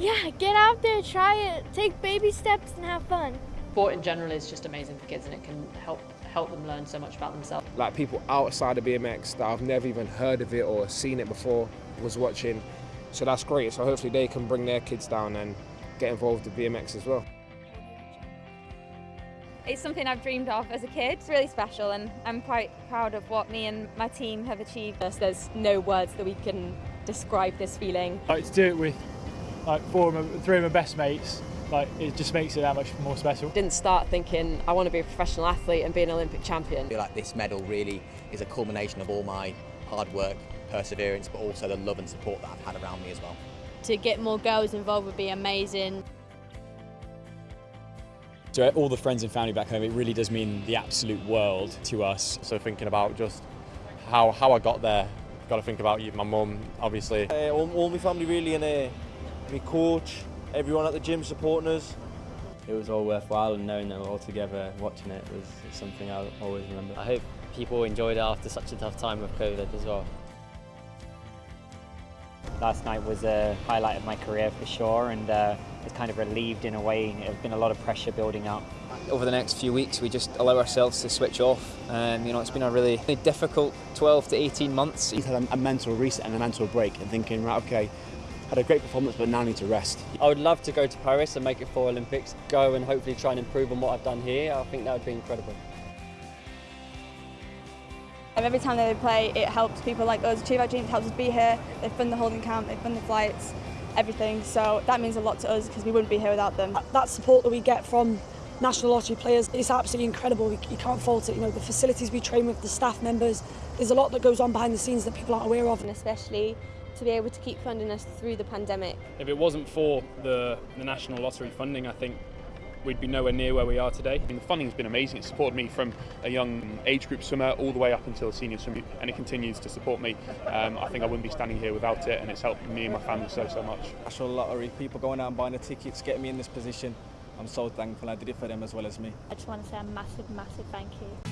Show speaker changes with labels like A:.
A: Yeah, get out there, try it, take baby steps and have fun.
B: Sport in general is just amazing for kids and it can help help them learn so much about themselves.
C: Like people outside of BMX that I've never even heard of it or seen it before was watching. So that's great. So hopefully they can bring their kids down and get involved with BMX as well.
D: It's something I've dreamed of as a kid. It's really special and I'm quite proud of what me and my team have achieved.
E: There's no words that we can describe this feeling.
F: I Like to do it with like four of my, three of my best mates like it just makes it that much more special.
E: Didn't start thinking I want to be a professional athlete and be an Olympic champion.
G: I feel like this medal really is a culmination of all my hard work, perseverance, but also the love and support that I've had around me as well.
A: To get more girls involved would be amazing.
H: To all the friends and family back home, it really does mean the absolute world to us.
I: So thinking about just how, how I got there, got to think about you, my mum, obviously.
J: Uh, all, all my family really in uh, my coach, everyone at the gym supporting us.
K: It was all worthwhile and knowing that we're all together watching it was something I'll always remember.
L: I hope people enjoyed it after such a tough time with COVID as well.
M: Last night was a highlight of my career for sure and uh, it's kind of relieved in a way. There's been a lot of pressure building up.
N: Over the next few weeks we just allow ourselves to switch off. Um, you know, it's been a really, really difficult 12 to 18 months.
O: You've had a, a mental reset and a mental break and thinking, right, okay, had a great performance but now need to rest.
P: I would love to go to Paris and make it for Olympics, go and hopefully try and improve on what I've done here. I think that would be incredible.
Q: And every time they play, it helps people like us achieve our dreams, helps us be here. They fund the holding camp, they fund the flights, everything. So that means a lot to us because we wouldn't be here without them.
R: That support that we get from National Lottery players is absolutely incredible. You can't fault it. You know, the facilities we train with, the staff members, there's a lot that goes on behind the scenes that people aren't aware of.
S: And especially to be able to keep funding us through the pandemic.
T: If it wasn't for the, the National Lottery funding, I think we'd be nowhere near where we are today. And the funding's been amazing. It's supported me from a young age group swimmer all the way up until a senior swimmer, and it continues to support me. Um, I think I wouldn't be standing here without it, and it's helped me and my family so, so much.
F: National Lottery, people going out and buying the tickets, getting me in this position. I'm so thankful I did it for them as well as me.
A: I just want to say a massive, massive thank you.